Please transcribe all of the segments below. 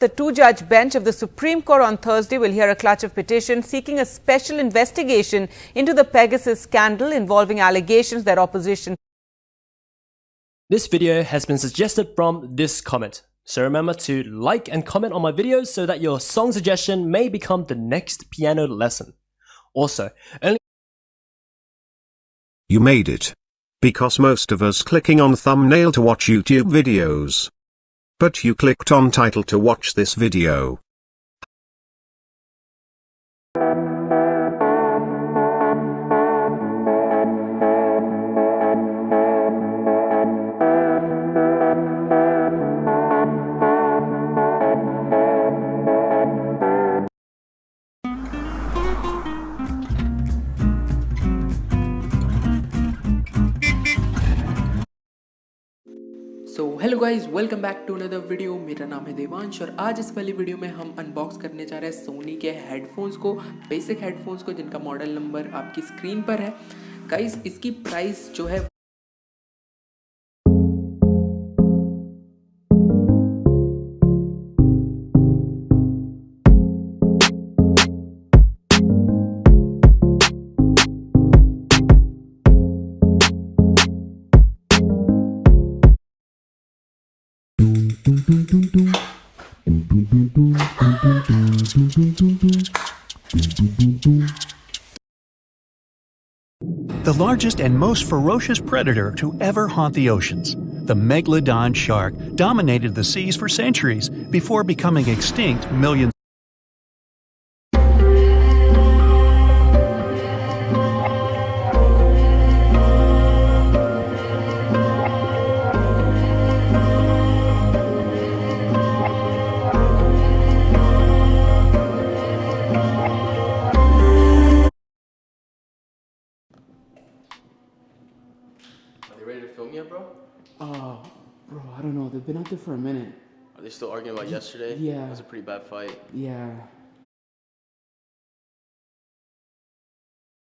The two judge bench of the Supreme Court on Thursday will hear a clutch of petitions seeking a special investigation into the Pegasus scandal involving allegations that opposition. This video has been suggested from this comment. So remember to like and comment on my videos so that your song suggestion may become the next piano lesson. Also, only You made it. Because most of us clicking on thumbnail to watch YouTube videos. But you clicked on title to watch this video. So hello guys welcome back to another video मेरा नाम है देवांश और आज इस वाली video में हम unbox करने जा रहे हैं सोनी के हेडफोन्स को बेसिक हेडफोन्स को, जिनका मॉडल नंबर आपकी स्क्रीन पर है। गाइज़ इसकी प्राइस जो है The largest and most ferocious predator to ever haunt the oceans, the megalodon shark dominated the seas for centuries before becoming extinct millions film yet, bro? Oh, bro, I don't know. They've been out there for a minute. Are they still arguing about yesterday? Yeah. It was a pretty bad fight. Yeah.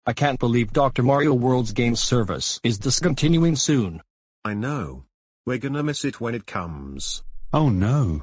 I can't believe Dr. Mario World's game service is discontinuing soon. I know. We're gonna miss it when it comes. Oh no.